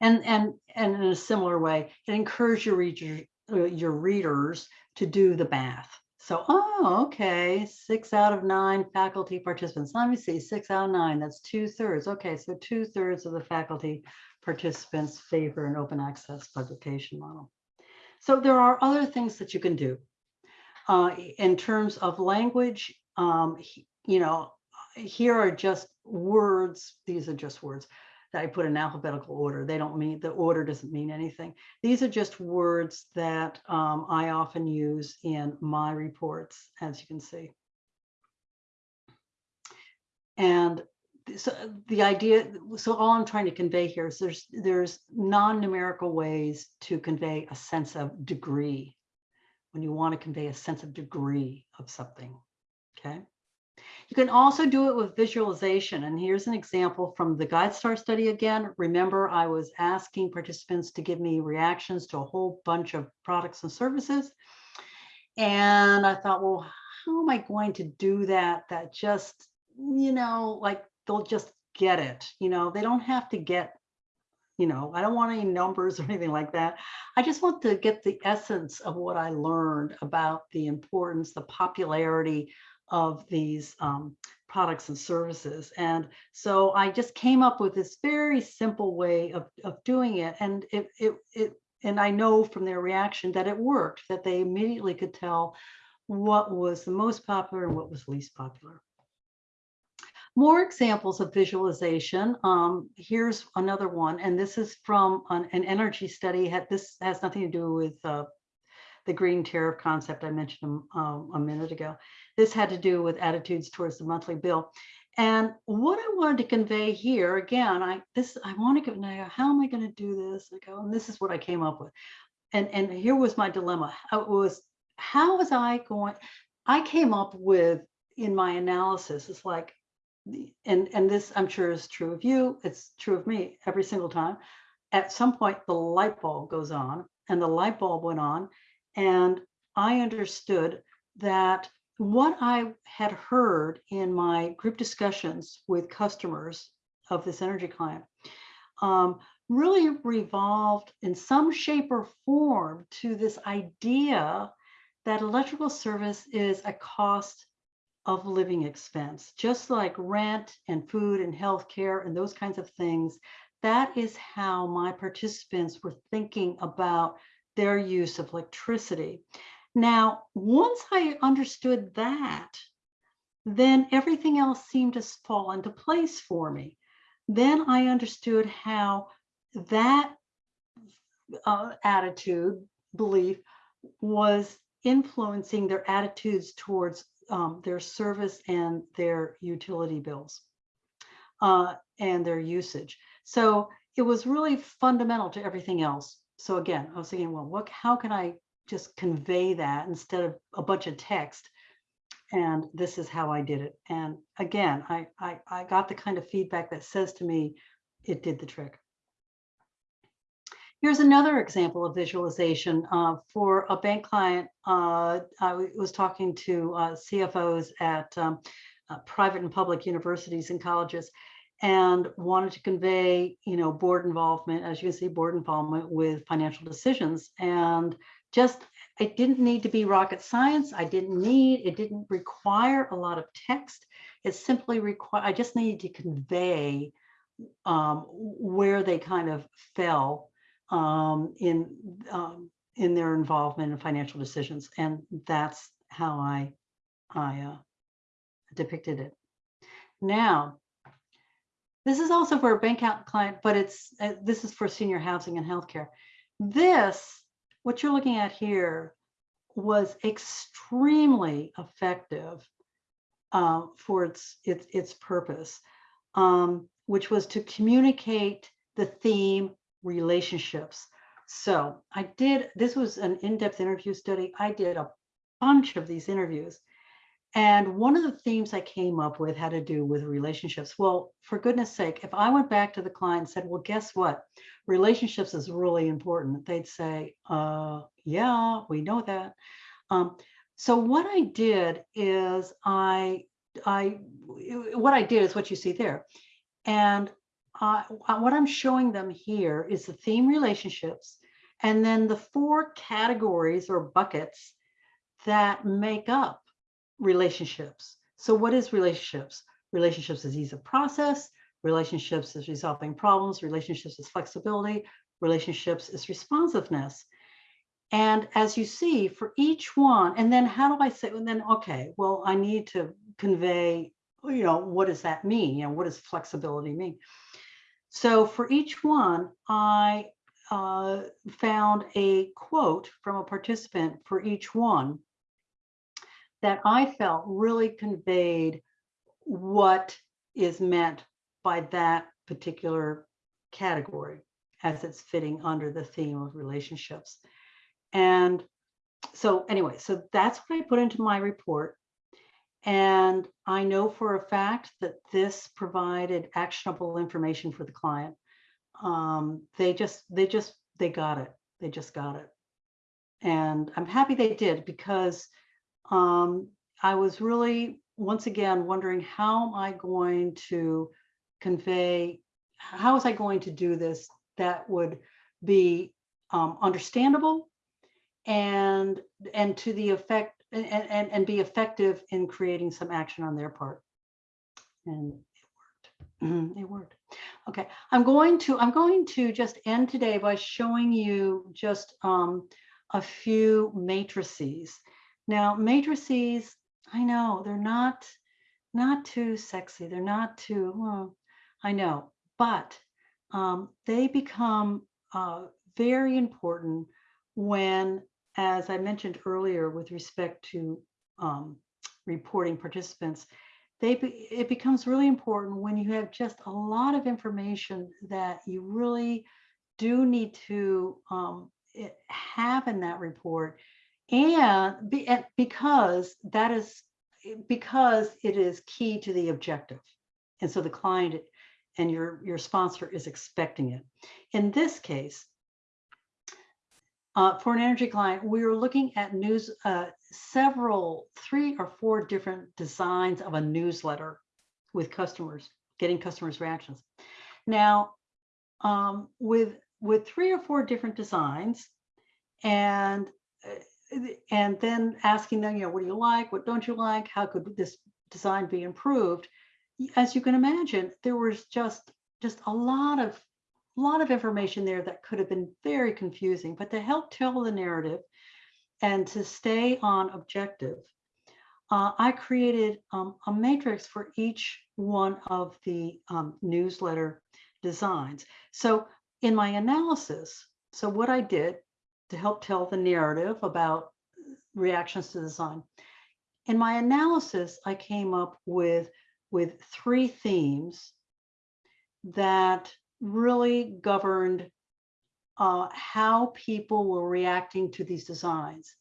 And, and, and in a similar way, it encourages your, reader, uh, your readers to do the math. So, oh, okay, six out of nine faculty participants. Let me see, six out of nine, that's two thirds. Okay, so two thirds of the faculty participants favor an open access publication model. So there are other things that you can do. Uh, in terms of language, um, you know, here are just words. These are just words that I put in alphabetical order. They don't mean, the order doesn't mean anything. These are just words that um, I often use in my reports, as you can see. And so the idea, so all I'm trying to convey here is there's, there's non-numerical ways to convey a sense of degree when you want to convey a sense of degree of something, okay? You can also do it with visualization. And here's an example from the GuideStar study again. Remember, I was asking participants to give me reactions to a whole bunch of products and services. And I thought, well, how am I going to do that? That just, you know, like they'll just get it. You know, they don't have to get, you know, I don't want any numbers or anything like that. I just want to get the essence of what I learned about the importance, the popularity of these um, products and services. And so I just came up with this very simple way of, of doing it. And it, it, it, and I know from their reaction that it worked, that they immediately could tell what was the most popular and what was least popular. More examples of visualization. Um, here's another one, and this is from an, an energy study. This has nothing to do with uh, the green tariff concept I mentioned um, a minute ago. This had to do with attitudes towards the monthly bill. And what I wanted to convey here, again, I this I want to know how am I going to do this? I go, and this is what I came up with. and, and here was my dilemma. It was, how was I going, I came up with, in my analysis, it's like, and, and this I'm sure is true of you, it's true of me every single time. At some point, the light bulb goes on and the light bulb went on. And I understood that what I had heard in my group discussions with customers of this energy client um, really revolved in some shape or form to this idea that electrical service is a cost of living expense, just like rent and food and healthcare and those kinds of things. That is how my participants were thinking about their use of electricity. Now, once I understood that, then everything else seemed to fall into place for me. Then I understood how that uh, attitude, belief, was influencing their attitudes towards um, their service and their utility bills uh, and their usage. So it was really fundamental to everything else. So again, I was thinking, well, what, how can I just convey that instead of a bunch of text? And this is how I did it. And again, I, I, I got the kind of feedback that says to me, it did the trick. Here's another example of visualization uh, for a bank client. Uh, I was talking to uh, CFOs at um, uh, private and public universities and colleges and wanted to convey, you know, board involvement, as you can see, board involvement with financial decisions. And just, it didn't need to be rocket science. I didn't need, it didn't require a lot of text. It simply required, I just needed to convey um, where they kind of fell um, in um, in their involvement in financial decisions, and that's how I I uh, depicted it. Now, this is also for a bank account client, but it's uh, this is for senior housing and healthcare. This, what you're looking at here, was extremely effective uh, for its its its purpose, um, which was to communicate the theme relationships. So I did, this was an in-depth interview study. I did a bunch of these interviews. And one of the themes I came up with had to do with relationships. Well, for goodness sake, if I went back to the client and said, well, guess what? Relationships is really important. They'd say, uh, yeah, we know that. Um, so what I did is I, I, what I did is what you see there. And uh, what I'm showing them here is the theme relationships and then the four categories or buckets that make up relationships. So what is relationships? Relationships is ease of process, relationships is resolving problems, relationships is flexibility, relationships is responsiveness. And as you see for each one, and then how do I say, and then, okay, well, I need to convey, you know, what does that mean? You know, what does flexibility mean? So for each one, I uh, found a quote from a participant for each one that I felt really conveyed what is meant by that particular category as it's fitting under the theme of relationships. And so anyway, so that's what I put into my report. And I know for a fact that this provided actionable information for the client. Um, they just, they just, they got it. They just got it. And I'm happy they did because um, I was really, once again, wondering how am I going to convey, how was I going to do this that would be um, understandable and and to the effect and, and, and be effective in creating some action on their part. And it worked. It worked. Okay, I'm going to I'm going to just end today by showing you just um, a few matrices. Now, matrices, I know they're not not too sexy. They're not too, well, I know, but um, they become uh, very important when as I mentioned earlier with respect to um, reporting participants, they be, it becomes really important when you have just a lot of information that you really do need to um, eh, have in that report and be, and because that is because it is key to the objective. And so the client and your, your sponsor is expecting it. In this case, uh, for an energy client, we were looking at news, uh, several, three or four different designs of a newsletter with customers, getting customers' reactions. Now, um, with with three or four different designs, and uh, and then asking them, you know, what do you like? What don't you like? How could this design be improved? As you can imagine, there was just just a lot of a lot of information there that could have been very confusing, but to help tell the narrative and to stay on objective, uh, I created um, a matrix for each one of the um, newsletter designs. So in my analysis, so what I did to help tell the narrative about reactions to design, in my analysis, I came up with, with three themes that really governed uh, how people were reacting to these designs.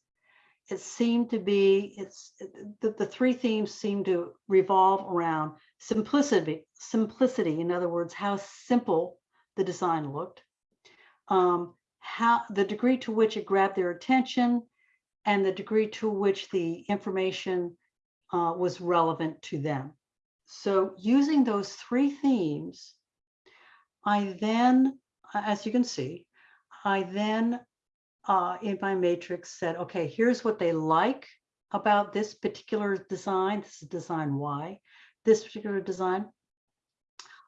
It seemed to be, it's the, the three themes seem to revolve around simplicity, simplicity, in other words, how simple the design looked, um, how the degree to which it grabbed their attention, and the degree to which the information uh, was relevant to them. So using those three themes, I then, as you can see, I then uh, in my matrix said, okay, here's what they like about this particular design. This is design Y, this particular design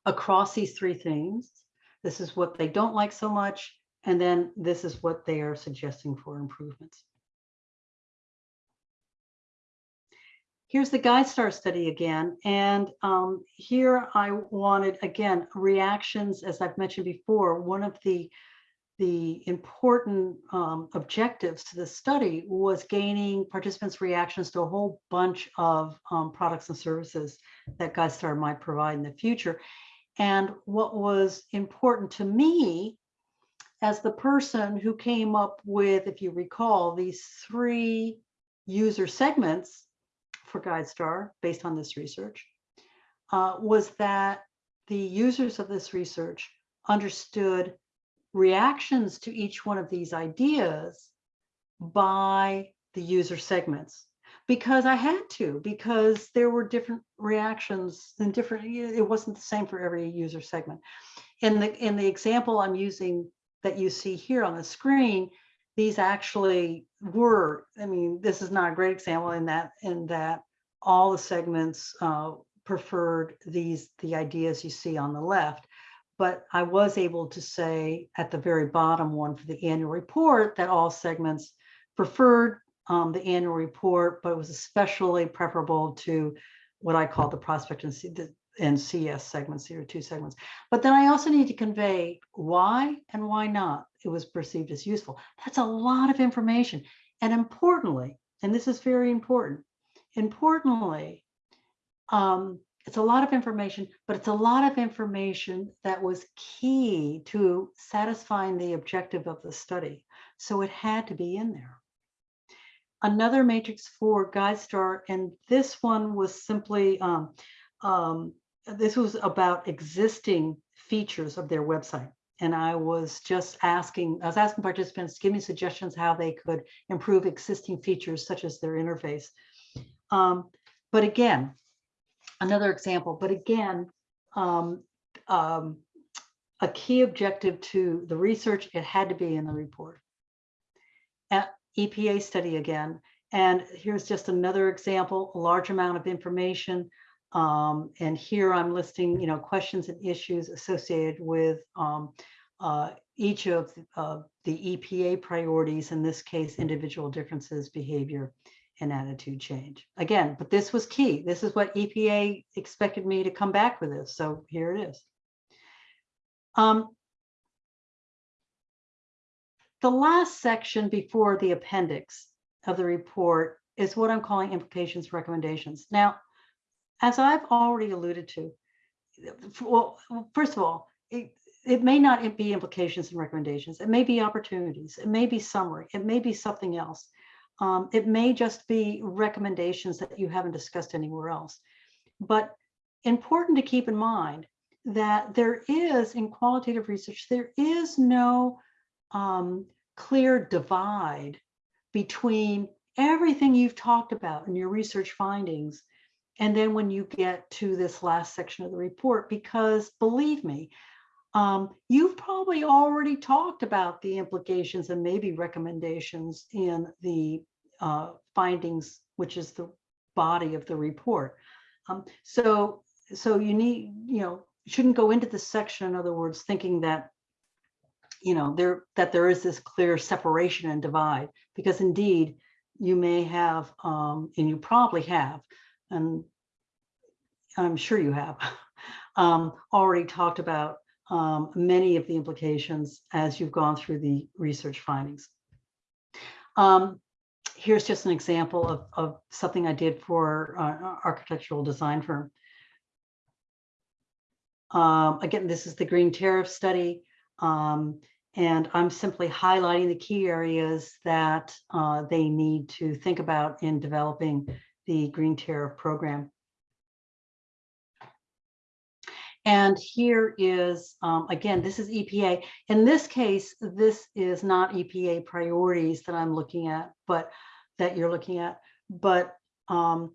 across these three things. This is what they don't like so much. And then this is what they are suggesting for improvements. Here's the GuideStar study again. And um, here I wanted, again, reactions, as I've mentioned before, one of the, the important um, objectives to the study was gaining participants' reactions to a whole bunch of um, products and services that GuideStar might provide in the future. And what was important to me as the person who came up with, if you recall, these three user segments for GuideStar based on this research uh, was that the users of this research understood reactions to each one of these ideas by the user segments because I had to, because there were different reactions and different, it wasn't the same for every user segment. In the, in the example I'm using that you see here on the screen, these actually were, I mean, this is not a great example in that, in that all the segments uh, preferred these, the ideas you see on the left. But I was able to say at the very bottom one for the annual report that all segments preferred um, the annual report, but it was especially preferable to what I call the prospect and, C, the, and CS segments, here two segments. But then I also need to convey why and why not it was perceived as useful. That's a lot of information. And importantly, and this is very important, importantly, um, it's a lot of information, but it's a lot of information that was key to satisfying the objective of the study. So it had to be in there. Another matrix for GuideStar, and this one was simply, um, um, this was about existing features of their website and I was just asking, I was asking participants to give me suggestions how they could improve existing features such as their interface. Um, but again, another example, but again, um, um, a key objective to the research, it had to be in the report. At EPA study again, and here's just another example, a large amount of information. Um, and here I'm listing, you know, questions and issues associated with um, uh, each of uh, the EPA priorities, in this case, individual differences, behavior, and attitude change. Again, but this was key. This is what EPA expected me to come back with this. So here it is. Um, the last section before the appendix of the report is what I'm calling implications recommendations. Now, as I've already alluded to, well, first of all, it, it may not be implications and recommendations. It may be opportunities. It may be summary. It may be something else. Um, it may just be recommendations that you haven't discussed anywhere else. But important to keep in mind that there is in qualitative research, there is no um, clear divide between everything you've talked about in your research findings and then when you get to this last section of the report, because believe me, um, you've probably already talked about the implications and maybe recommendations in the uh, findings, which is the body of the report. Um, so, so you need, you know, shouldn't go into this section, in other words, thinking that, you know, there that there is this clear separation and divide, because indeed you may have, um, and you probably have, and I'm sure you have, um, already talked about um, many of the implications as you've gone through the research findings. Um, here's just an example of, of something I did for uh, architectural design firm. Um, again, this is the green tariff study. Um, and I'm simply highlighting the key areas that uh, they need to think about in developing the green tariff program. And here is, um, again, this is EPA. In this case, this is not EPA priorities that I'm looking at, but that you're looking at, but um,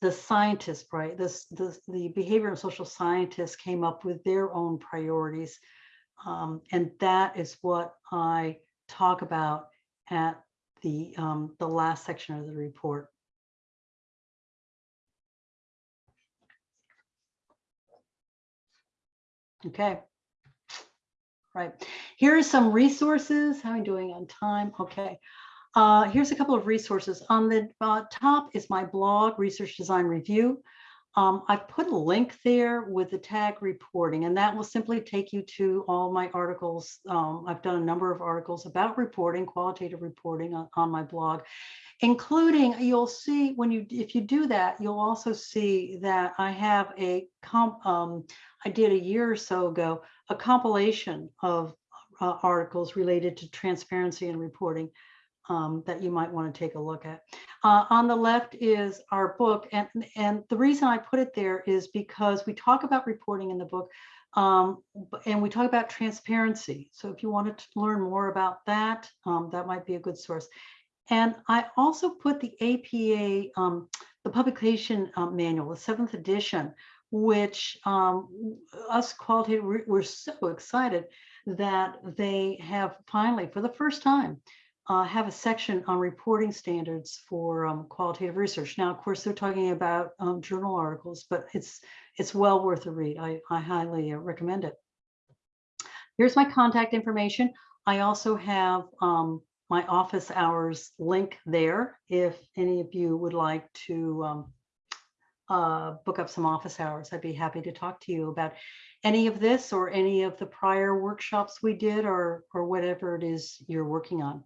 the scientists, right? This, this, the behavior and social scientists came up with their own priorities. Um, and that is what I talk about at the, um, the last section of the report. Okay. Right. Here are some resources. How are we doing on time? Okay. Uh, here's a couple of resources. On the uh, top is my blog, Research Design Review. Um, I've put a link there with the tag reporting, and that will simply take you to all my articles. Um, I've done a number of articles about reporting, qualitative reporting on, on my blog, including you'll see when you, if you do that, you'll also see that I have a comp, um, I did a year or so ago, a compilation of uh, articles related to transparency and reporting um, that you might want to take a look at. Uh, on the left is our book, and, and the reason I put it there is because we talk about reporting in the book, um, and we talk about transparency. So if you wanted to learn more about that, um, that might be a good source. And I also put the APA, um, the publication um, manual, the seventh edition, which um, us qualitative, we're so excited that they have finally, for the first time, uh, have a section on reporting standards for um, qualitative research. Now, of course, they're talking about um, journal articles, but it's it's well worth a read. I, I highly uh, recommend it. Here's my contact information. I also have um, my office hours link there if any of you would like to um, uh, book up some office hours. I'd be happy to talk to you about any of this or any of the prior workshops we did or, or whatever it is you're working on.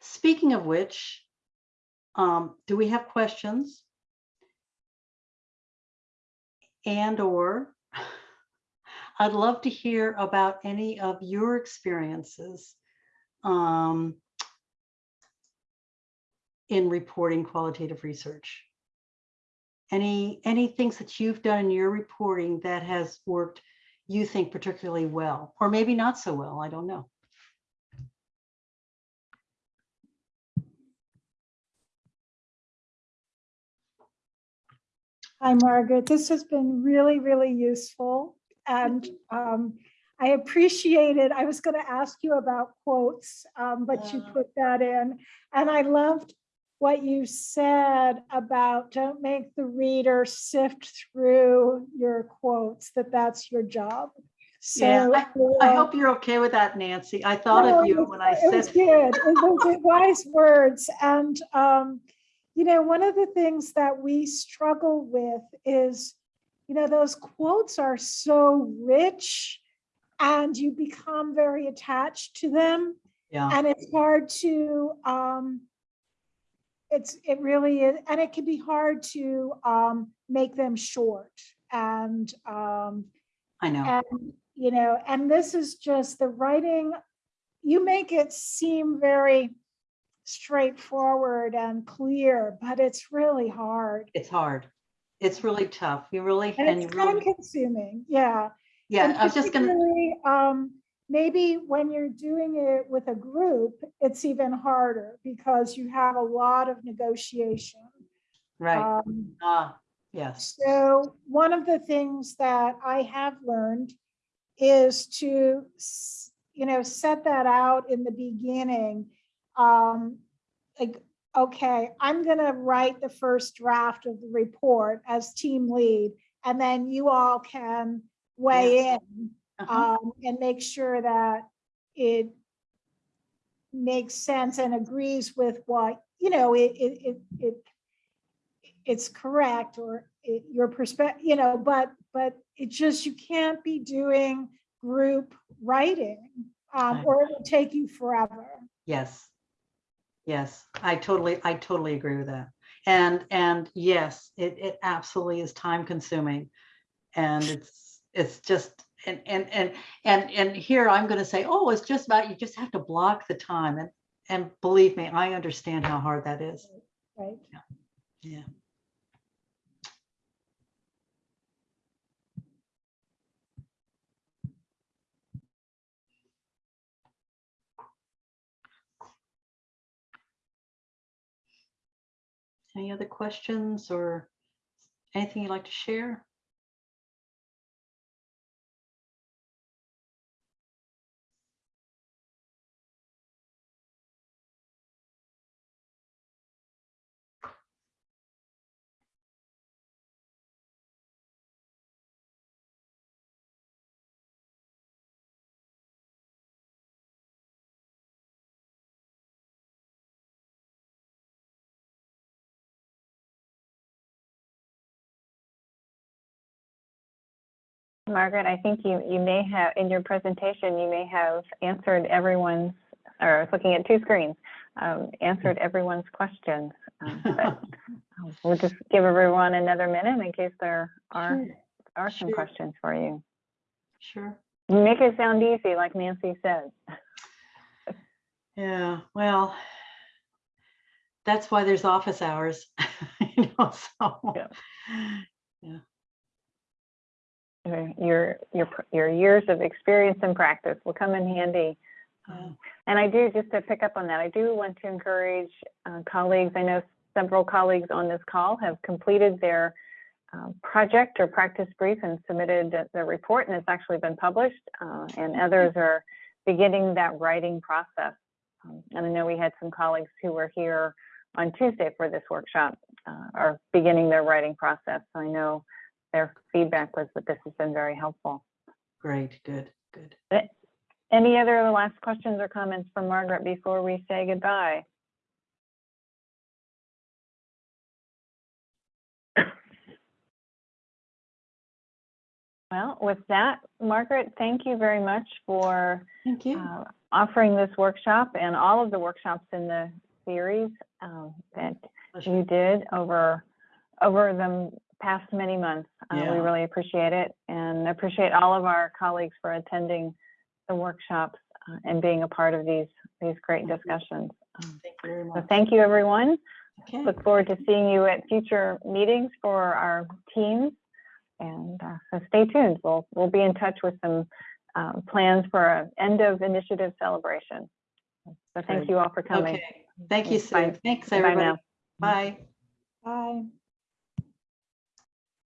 Speaking of which, um, do we have questions? And or I'd love to hear about any of your experiences um, in reporting qualitative research. Any, any things that you've done in your reporting that has worked, you think particularly well, or maybe not so well, I don't know. Hi, Margaret. This has been really, really useful. And um, I appreciate it. I was going to ask you about quotes, um, but you put that in. And I loved what you said about don't make the reader sift through your quotes, that that's your job. Yeah, So I uh, hope you're okay with that, Nancy. I thought no, of you when I It was said, good. It was wise words. And, um, you know, one of the things that we struggle with is, you know, those quotes are so rich and you become very attached to them. yeah, And it's hard to, um, it's, it really is, and it can be hard to, um, make them short. And, um, I know. and you know, and this is just the writing, you make it seem very straightforward and clear, but it's really hard. It's hard. It's really tough. You really, And and it's time really, consuming, yeah. yeah, And I was just gonna, Um, maybe when you're doing it with a group, it's even harder because you have a lot of negotiation. right, Um, ah, yes, So one of the things that I have learned is to, you know, set that out in the beginning. Um, like, okay, I'm gonna write the first draft of the report as team lead, and then you all can weigh in uh-huh, um, and make sure that it makes sense and agrees with what, you know, it, it, it, it it's correct or it, your perspective, you know, but, but it just, you can't be doing group writing, um, or it will take you forever. yes. Yes, I totally, I totally agree with that. And, and yes, it, it absolutely is time consuming. And it's, it's just, and, and, and, and, and here I'm gonna say, oh, it's just about, you just have to block the time. And, and believe me, I understand how hard that is. Right. Yeah. Any other questions or anything you'd like to share? Margaret, I think you, you may have, in your presentation, you may have answered everyone's, or I was looking at two screens, um, answered everyone's questions. Um, but um, We'll just give everyone another minute in case there are, Sure, are some sure. questions for you. Sure. Make it sound easy, like Nancy said. Yeah, well, that's why there's office hours, you know, so. Yeah. Uh, Your, your, your years of experience and practice will come in handy. Um, And I do, just to pick up on that, I do want to encourage uh, colleagues, I know several colleagues on this call have completed their um, project or practice brief and submitted the- the report, and it's actually been published, uh, and others are beginning that writing process. Um, And I know we had some colleagues who were here on Tuesday for this workshop, uh, are beginning their writing process. So I know their feedback was that this has been very helpful. Great, good, good. Any other last questions or comments from Margaret before we say goodbye? Well, with that, Margaret, thank you very much for Thank you. uh, offering this workshop and all of the workshops in the series um, that you did over, over the past many months. Uh, We really appreciate it and appreciate all of our colleagues for attending the workshops uh, and being a part of these, these great Thank discussions. Um, Thank you very So much. thank you, everyone. Okay, Look forward to seeing you at future meetings for our teams. And uh, so stay tuned. We'll, we'll be in touch with some um, plans for an end of initiative celebration. So thank Great. you all for coming. okay. Thank you, Bye. Sue. Thanks, Bye everybody. now. Bye. Bye.